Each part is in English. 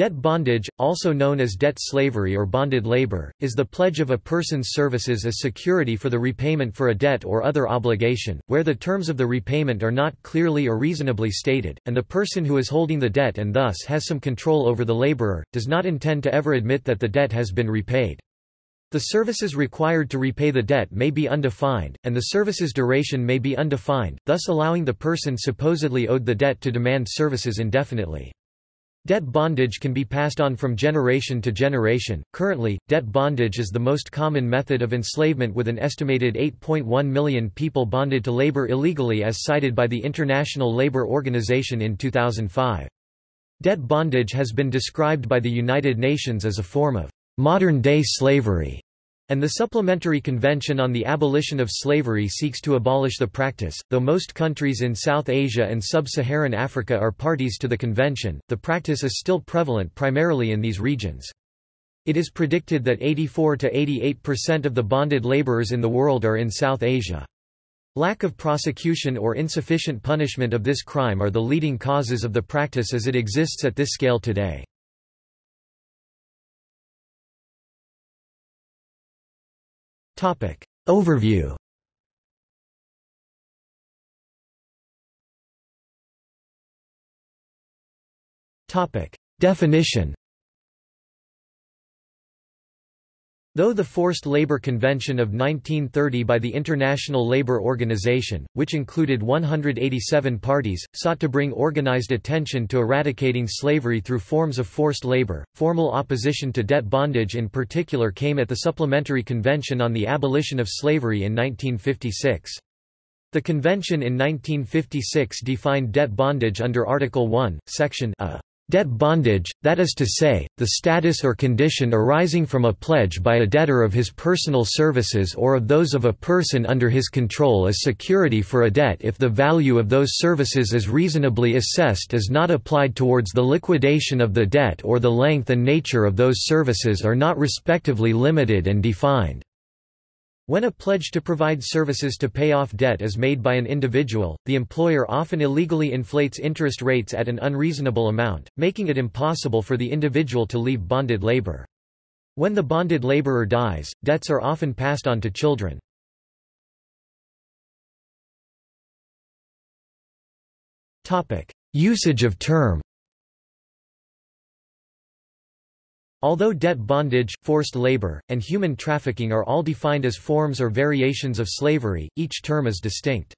Debt bondage, also known as debt slavery or bonded labor, is the pledge of a person's services as security for the repayment for a debt or other obligation, where the terms of the repayment are not clearly or reasonably stated, and the person who is holding the debt and thus has some control over the laborer, does not intend to ever admit that the debt has been repaid. The services required to repay the debt may be undefined, and the service's duration may be undefined, thus allowing the person supposedly owed the debt to demand services indefinitely. Debt bondage can be passed on from generation to generation. Currently, debt bondage is the most common method of enslavement with an estimated 8.1 million people bonded to labor illegally as cited by the International Labour Organization in 2005. Debt bondage has been described by the United Nations as a form of modern-day slavery and the Supplementary Convention on the Abolition of Slavery seeks to abolish the practice. Though most countries in South Asia and sub-Saharan Africa are parties to the convention, the practice is still prevalent primarily in these regions. It is predicted that 84 to 88% of the bonded laborers in the world are in South Asia. Lack of prosecution or insufficient punishment of this crime are the leading causes of the practice as it exists at this scale today. Overview. Topic. Definition Though the Forced Labor Convention of 1930 by the International Labour Organization, which included 187 parties, sought to bring organized attention to eradicating slavery through forms of forced labor, formal opposition to debt bondage in particular came at the Supplementary Convention on the Abolition of Slavery in 1956. The convention in 1956 defined debt bondage under Article 1, Section A. Debt bondage, that is to say, the status or condition arising from a pledge by a debtor of his personal services or of those of a person under his control as security for a debt if the value of those services is reasonably assessed is not applied towards the liquidation of the debt or the length and nature of those services are not respectively limited and defined. When a pledge to provide services to pay off debt is made by an individual, the employer often illegally inflates interest rates at an unreasonable amount, making it impossible for the individual to leave bonded labor. When the bonded laborer dies, debts are often passed on to children. Usage of term Although debt bondage, forced labor, and human trafficking are all defined as forms or variations of slavery, each term is distinct.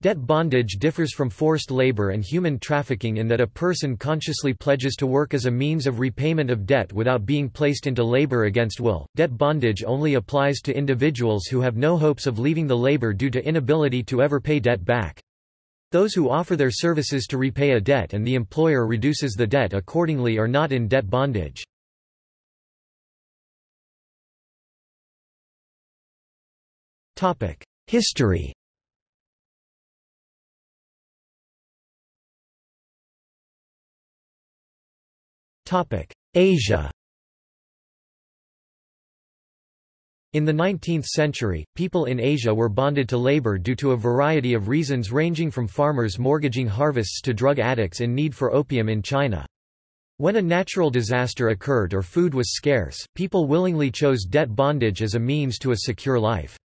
Debt bondage differs from forced labor and human trafficking in that a person consciously pledges to work as a means of repayment of debt without being placed into labor against will. Debt bondage only applies to individuals who have no hopes of leaving the labor due to inability to ever pay debt back. Those who offer their services to repay a debt and the employer reduces the debt accordingly are not in debt bondage. History Asia In the 19th century, people in Asia were bonded to labor due to a variety of reasons ranging from farmers mortgaging harvests to drug addicts in need for opium in China. When a natural disaster occurred or food was scarce, people willingly chose debt bondage as a means to a secure life.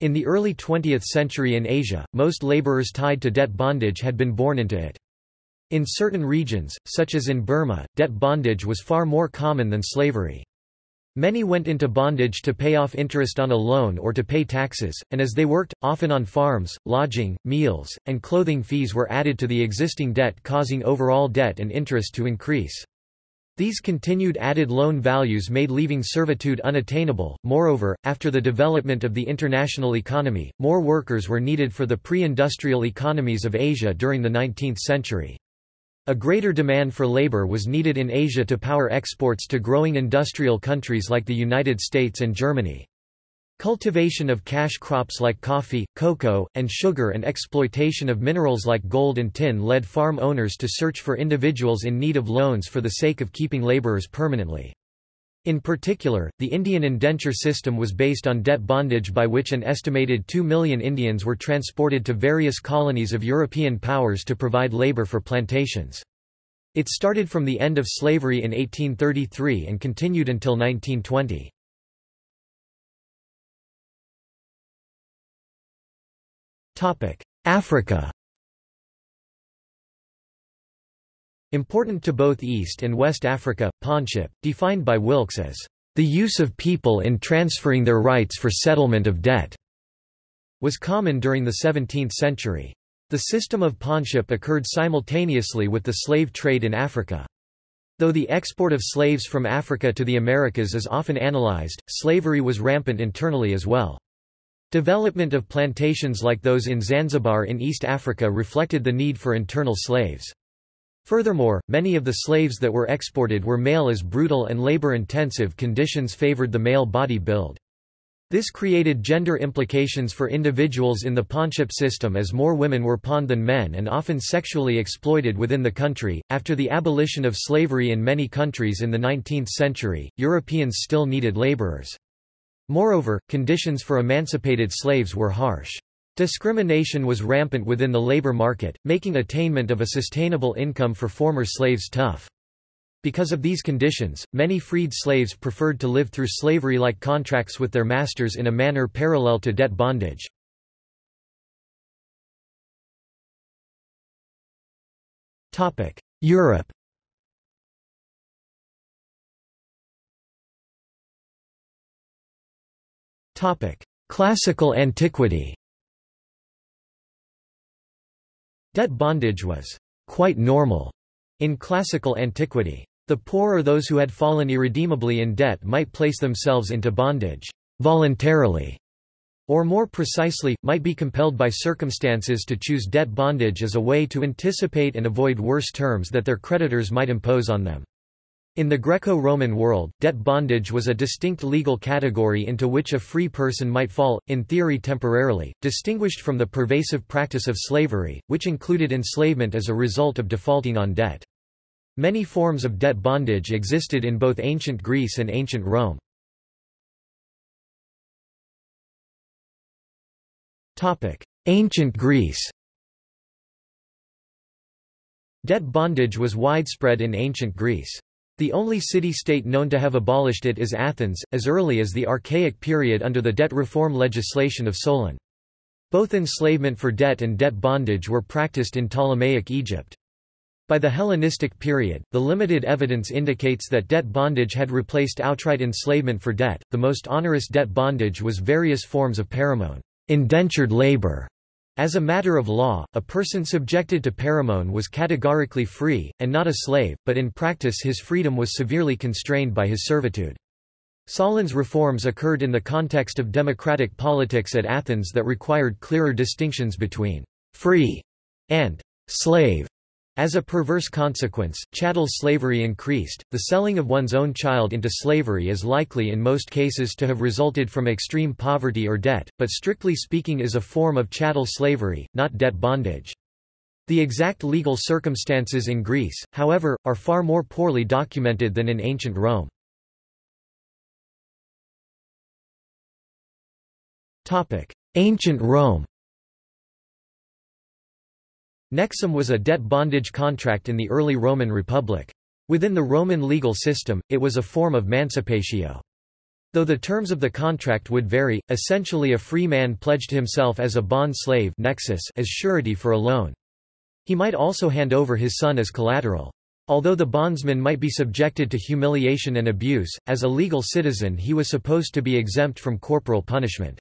In the early 20th century in Asia, most laborers tied to debt bondage had been born into it. In certain regions, such as in Burma, debt bondage was far more common than slavery. Many went into bondage to pay off interest on a loan or to pay taxes, and as they worked, often on farms, lodging, meals, and clothing fees were added to the existing debt causing overall debt and interest to increase. These continued added loan values made leaving servitude unattainable. Moreover, after the development of the international economy, more workers were needed for the pre-industrial economies of Asia during the 19th century. A greater demand for labor was needed in Asia to power exports to growing industrial countries like the United States and Germany. Cultivation of cash crops like coffee, cocoa, and sugar and exploitation of minerals like gold and tin led farm owners to search for individuals in need of loans for the sake of keeping laborers permanently. In particular, the Indian indenture system was based on debt bondage by which an estimated 2 million Indians were transported to various colonies of European powers to provide labor for plantations. It started from the end of slavery in 1833 and continued until 1920. Africa Important to both East and West Africa, pawnship, defined by Wilks as the use of people in transferring their rights for settlement of debt, was common during the 17th century. The system of pawnship occurred simultaneously with the slave trade in Africa. Though the export of slaves from Africa to the Americas is often analyzed, slavery was rampant internally as well. Development of plantations like those in Zanzibar in East Africa reflected the need for internal slaves. Furthermore, many of the slaves that were exported were male as brutal and labor-intensive conditions favored the male body build. This created gender implications for individuals in the pawnship system as more women were pawned than men and often sexually exploited within the country. After the abolition of slavery in many countries in the 19th century, Europeans still needed laborers. Moreover, conditions for emancipated slaves were harsh. Discrimination was rampant within the labor market, making attainment of a sustainable income for former slaves tough. Because of these conditions, many freed slaves preferred to live through slavery-like contracts with their masters in a manner parallel to debt bondage. Europe Classical antiquity Debt bondage was quite normal in classical antiquity. The poor or those who had fallen irredeemably in debt might place themselves into bondage voluntarily, or more precisely, might be compelled by circumstances to choose debt bondage as a way to anticipate and avoid worse terms that their creditors might impose on them. In the Greco-Roman world, debt bondage was a distinct legal category into which a free person might fall, in theory temporarily, distinguished from the pervasive practice of slavery, which included enslavement as a result of defaulting on debt. Many forms of debt bondage existed in both ancient Greece and ancient Rome. Ancient Greece Debt bondage was widespread in ancient Greece. The only city-state known to have abolished it is Athens, as early as the Archaic period under the debt reform legislation of Solon. Both enslavement for debt and debt bondage were practiced in Ptolemaic Egypt. By the Hellenistic period, the limited evidence indicates that debt bondage had replaced outright enslavement for debt. The most onerous debt bondage was various forms of paramone, indentured labor, as a matter of law, a person subjected to paramone was categorically free, and not a slave, but in practice his freedom was severely constrained by his servitude. Solon's reforms occurred in the context of democratic politics at Athens that required clearer distinctions between free and slave. As a perverse consequence, chattel slavery increased. The selling of one's own child into slavery is likely in most cases to have resulted from extreme poverty or debt, but strictly speaking is a form of chattel slavery, not debt bondage. The exact legal circumstances in Greece, however, are far more poorly documented than in ancient Rome. Ancient Rome Nexum was a debt bondage contract in the early Roman Republic. Within the Roman legal system, it was a form of mancipatio. Though the terms of the contract would vary, essentially a free man pledged himself as a bond slave nexus as surety for a loan. He might also hand over his son as collateral. Although the bondsman might be subjected to humiliation and abuse, as a legal citizen he was supposed to be exempt from corporal punishment.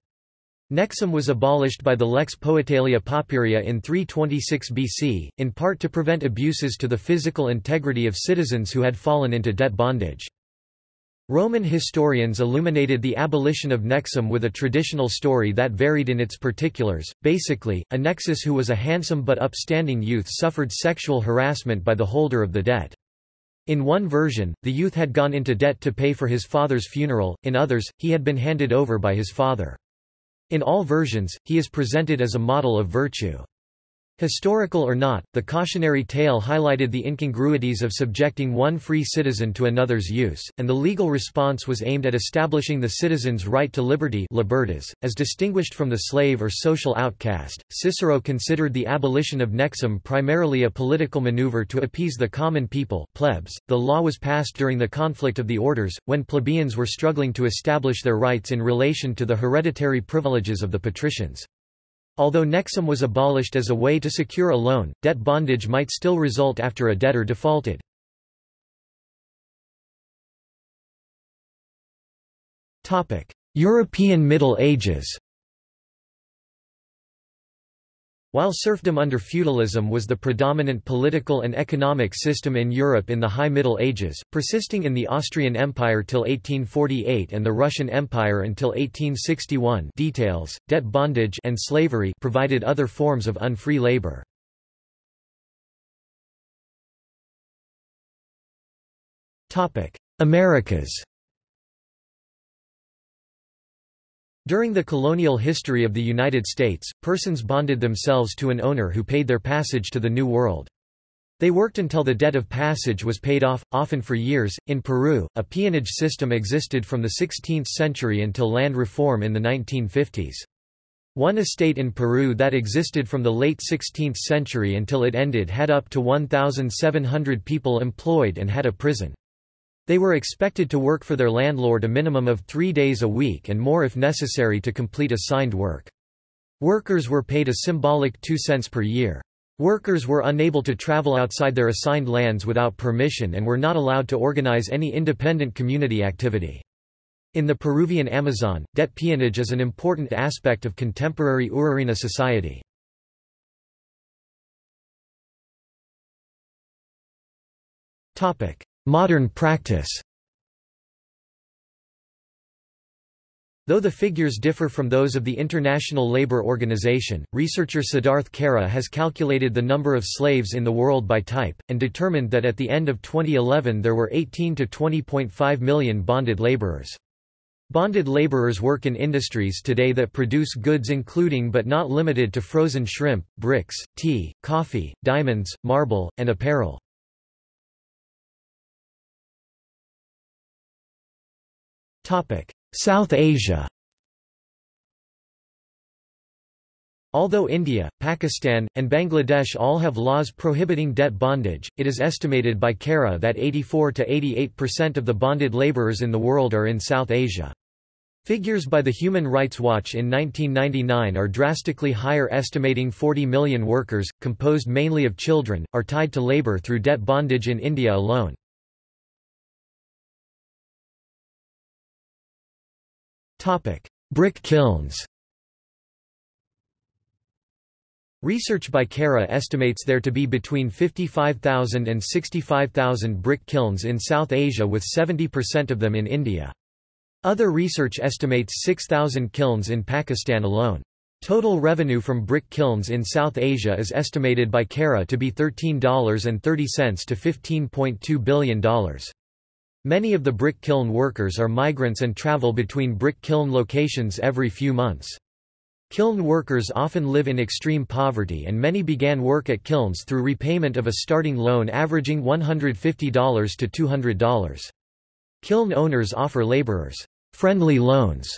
Nexum was abolished by the Lex Poetelia Papiria in 326 BC, in part to prevent abuses to the physical integrity of citizens who had fallen into debt bondage. Roman historians illuminated the abolition of Nexum with a traditional story that varied in its particulars. Basically, a Nexus who was a handsome but upstanding youth suffered sexual harassment by the holder of the debt. In one version, the youth had gone into debt to pay for his father's funeral, in others, he had been handed over by his father. In all versions, he is presented as a model of virtue. Historical or not, the cautionary tale highlighted the incongruities of subjecting one free citizen to another's use, and the legal response was aimed at establishing the citizen's right to liberty libertas, as distinguished from the slave or social outcast. Cicero considered the abolition of nexum primarily a political maneuver to appease the common people plebs. .The law was passed during the conflict of the orders, when plebeians were struggling to establish their rights in relation to the hereditary privileges of the patricians. Although nexum was abolished as a way to secure a loan, debt bondage might still result after a debtor defaulted. European Middle Ages While serfdom under feudalism was the predominant political and economic system in Europe in the High Middle Ages, persisting in the Austrian Empire till 1848 and the Russian Empire until 1861 details, debt bondage and slavery provided other forms of unfree labor. Americas During the colonial history of the United States, persons bonded themselves to an owner who paid their passage to the New World. They worked until the debt of passage was paid off, often for years. In Peru, a peonage system existed from the 16th century until land reform in the 1950s. One estate in Peru that existed from the late 16th century until it ended had up to 1,700 people employed and had a prison. They were expected to work for their landlord a minimum of three days a week and more if necessary to complete assigned work. Workers were paid a symbolic 2 cents per year. Workers were unable to travel outside their assigned lands without permission and were not allowed to organize any independent community activity. In the Peruvian Amazon, debt peonage is an important aspect of contemporary Urarina society. Modern practice Though the figures differ from those of the International Labour Organization, researcher Siddharth Kara has calculated the number of slaves in the world by type, and determined that at the end of 2011 there were 18 to 20.5 million bonded labourers. Bonded laborers work in industries today that produce goods including but not limited to frozen shrimp, bricks, tea, coffee, diamonds, marble, and apparel. South Asia Although India, Pakistan, and Bangladesh all have laws prohibiting debt bondage, it is estimated by Kara that 84 to 88% of the bonded laborers in the world are in South Asia. Figures by the Human Rights Watch in 1999 are drastically higher estimating 40 million workers, composed mainly of children, are tied to labor through debt bondage in India alone. Brick kilns Research by Kara estimates there to be between 55,000 and 65,000 brick kilns in South Asia with 70% of them in India. Other research estimates 6,000 kilns in Pakistan alone. Total revenue from brick kilns in South Asia is estimated by Kara to be $13.30 to $15.2 billion. Many of the brick kiln workers are migrants and travel between brick kiln locations every few months. Kiln workers often live in extreme poverty and many began work at kilns through repayment of a starting loan averaging $150 to $200. Kiln owners offer laborers friendly loans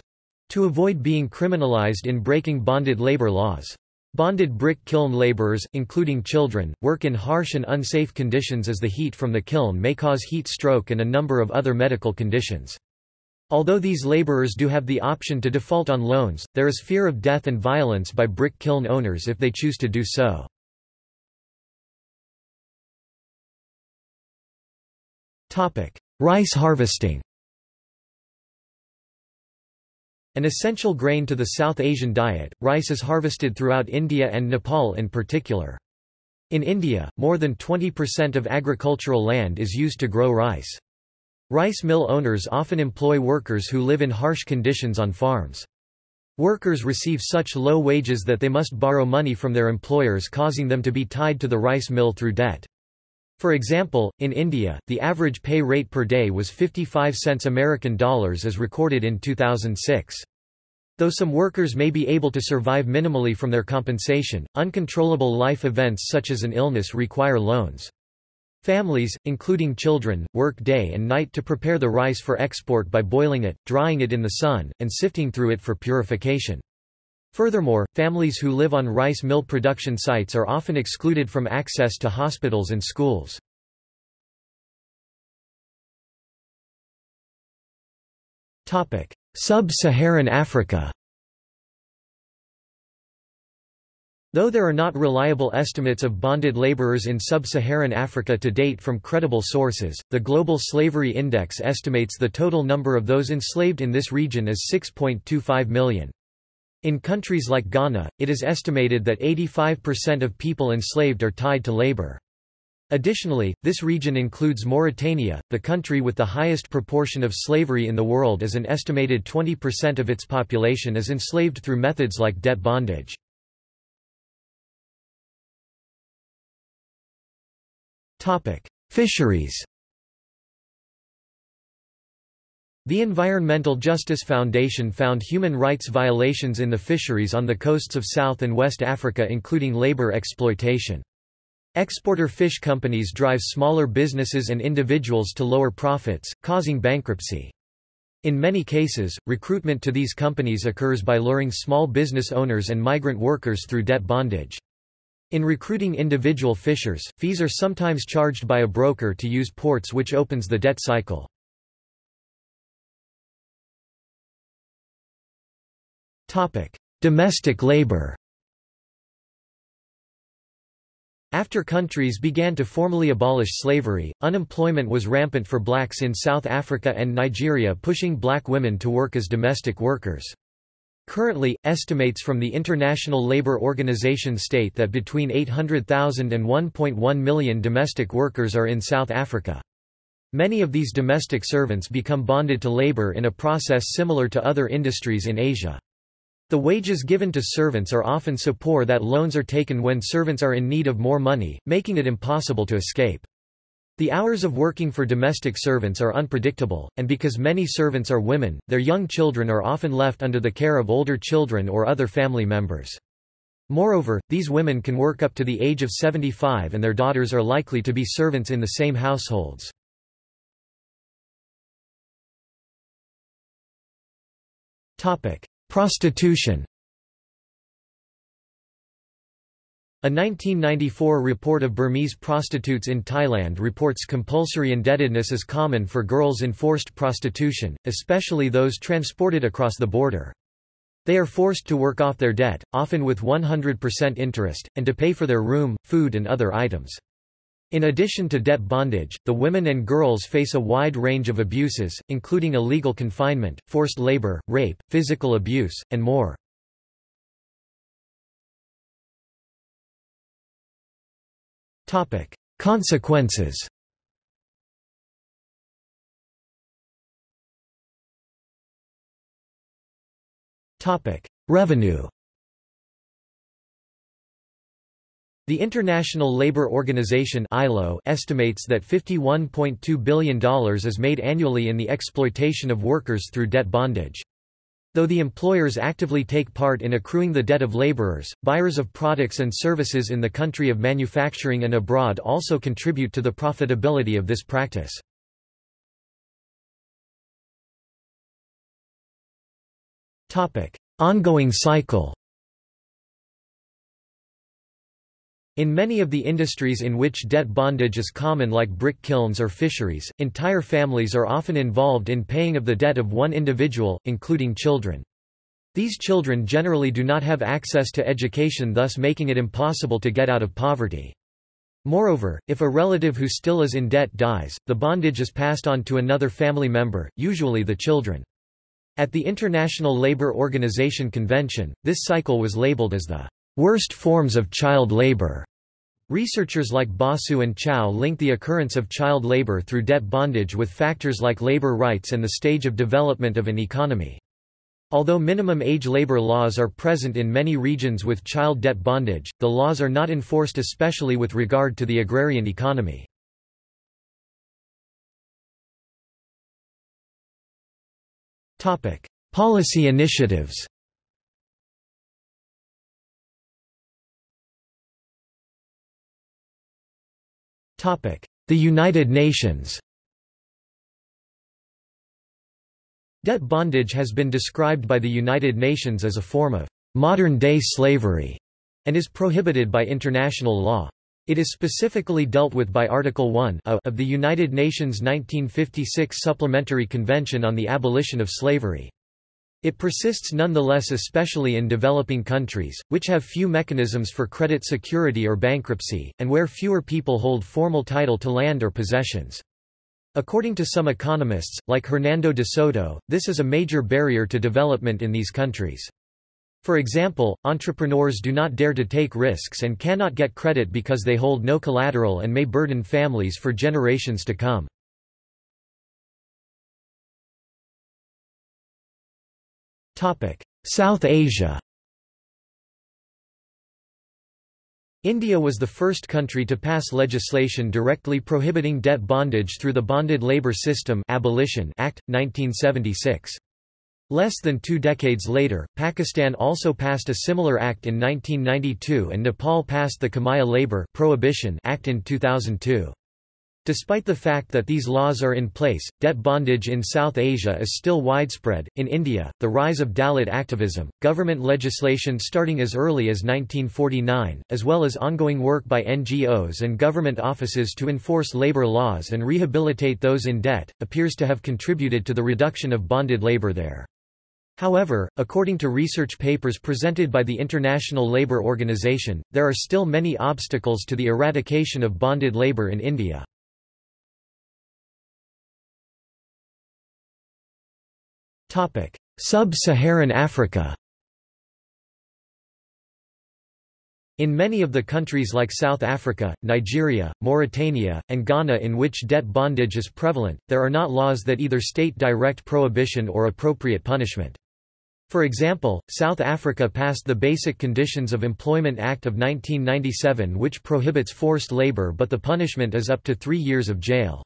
to avoid being criminalized in breaking bonded labor laws. Bonded brick kiln laborers, including children, work in harsh and unsafe conditions as the heat from the kiln may cause heat stroke and a number of other medical conditions. Although these laborers do have the option to default on loans, there is fear of death and violence by brick kiln owners if they choose to do so. Rice harvesting An essential grain to the South Asian diet, rice is harvested throughout India and Nepal in particular. In India, more than 20% of agricultural land is used to grow rice. Rice mill owners often employ workers who live in harsh conditions on farms. Workers receive such low wages that they must borrow money from their employers causing them to be tied to the rice mill through debt. For example, in India, the average pay rate per day was 55 cents American dollars as recorded in 2006. Though some workers may be able to survive minimally from their compensation, uncontrollable life events such as an illness require loans. Families, including children, work day and night to prepare the rice for export by boiling it, drying it in the sun, and sifting through it for purification. Furthermore, families who live on rice mill production sites are often excluded from access to hospitals and schools. Sub-Saharan Africa Though there are not reliable estimates of bonded laborers in sub-Saharan Africa to date from credible sources, the Global Slavery Index estimates the total number of those enslaved in this region as 6.25 million. In countries like Ghana, it is estimated that 85% of people enslaved are tied to labor. Additionally, this region includes Mauritania, the country with the highest proportion of slavery in the world as an estimated 20% of its population is enslaved through methods like debt bondage. Fisheries The Environmental Justice Foundation found human rights violations in the fisheries on the coasts of South and West Africa including labor exploitation. Exporter fish companies drive smaller businesses and individuals to lower profits, causing bankruptcy. In many cases, recruitment to these companies occurs by luring small business owners and migrant workers through debt bondage. In recruiting individual fishers, fees are sometimes charged by a broker to use ports which opens the debt cycle. Domestic labor After countries began to formally abolish slavery, unemployment was rampant for blacks in South Africa and Nigeria pushing black women to work as domestic workers. Currently, estimates from the International Labour Organization state that between 800,000 and 1.1 million domestic workers are in South Africa. Many of these domestic servants become bonded to labour in a process similar to other industries in Asia. The wages given to servants are often so poor that loans are taken when servants are in need of more money, making it impossible to escape. The hours of working for domestic servants are unpredictable, and because many servants are women, their young children are often left under the care of older children or other family members. Moreover, these women can work up to the age of 75 and their daughters are likely to be servants in the same households. Prostitution A 1994 report of Burmese prostitutes in Thailand reports compulsory indebtedness is common for girls in forced prostitution, especially those transported across the border. They are forced to work off their debt, often with 100% interest, and to pay for their room, food and other items. In addition to debt bondage, the women and girls face a wide range of abuses, including illegal confinement, forced labor, rape, physical abuse, and more. Consequences. Revenue. The International Labour Organization (ILO) estimates that $51.2 billion is made annually in the exploitation of workers through debt bondage. Though the employers actively take part in accruing the debt of laborers, buyers of products and services in the country of manufacturing and abroad also contribute to the profitability of this practice. Ongoing cycle In many of the industries in which debt bondage is common like brick kilns or fisheries, entire families are often involved in paying of the debt of one individual, including children. These children generally do not have access to education thus making it impossible to get out of poverty. Moreover, if a relative who still is in debt dies, the bondage is passed on to another family member, usually the children. At the International Labour Organization Convention, this cycle was labeled as the worst forms of child labor. Researchers like Basu and Chau link the occurrence of child labor through debt bondage with factors like labor rights and the stage of development of an economy. Although minimum age labor laws are present in many regions with child debt bondage, the laws are not enforced especially with regard to the agrarian economy. Policy initiatives The United Nations Debt bondage has been described by the United Nations as a form of modern-day slavery and is prohibited by international law. It is specifically dealt with by Article 1 of the United Nations 1956 Supplementary Convention on the Abolition of Slavery. It persists nonetheless especially in developing countries, which have few mechanisms for credit security or bankruptcy, and where fewer people hold formal title to land or possessions. According to some economists, like Hernando de Soto, this is a major barrier to development in these countries. For example, entrepreneurs do not dare to take risks and cannot get credit because they hold no collateral and may burden families for generations to come. South Asia India was the first country to pass legislation directly prohibiting debt bondage through the Bonded Labour System Abolition Act, 1976. Less than two decades later, Pakistan also passed a similar act in 1992 and Nepal passed the Kamaiya Labour Prohibition Act in 2002. Despite the fact that these laws are in place, debt bondage in South Asia is still widespread. In India, the rise of Dalit activism, government legislation starting as early as 1949, as well as ongoing work by NGOs and government offices to enforce labor laws and rehabilitate those in debt, appears to have contributed to the reduction of bonded labor there. However, according to research papers presented by the International Labour Organization, there are still many obstacles to the eradication of bonded labor in India. Sub-Saharan Africa In many of the countries like South Africa, Nigeria, Mauritania, and Ghana in which debt bondage is prevalent, there are not laws that either state direct prohibition or appropriate punishment. For example, South Africa passed the Basic Conditions of Employment Act of 1997 which prohibits forced labor but the punishment is up to three years of jail.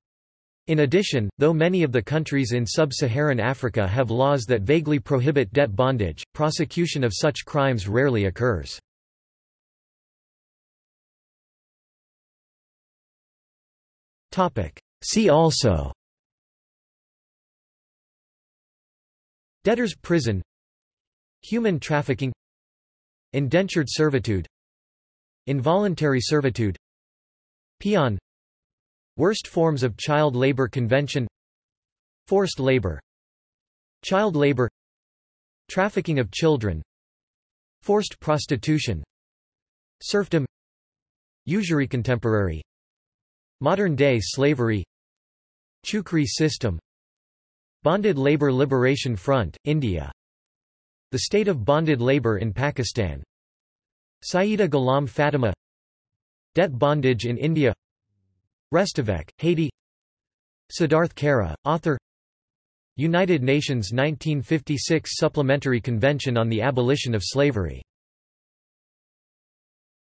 In addition, though many of the countries in sub-Saharan Africa have laws that vaguely prohibit debt bondage, prosecution of such crimes rarely occurs. See also Debtor's prison Human trafficking Indentured servitude Involuntary servitude Peon Worst forms of child labor convention Forced labor Child labor Trafficking of children Forced prostitution Serfdom Usury contemporary Modern-day slavery Chukri system Bonded Labour Liberation Front, India The state of bonded labour in Pakistan Syeda Ghulam Fatima Debt bondage in India Restavek, Haiti. Siddharth Kara, author. United Nations 1956 Supplementary Convention on the Abolition of Slavery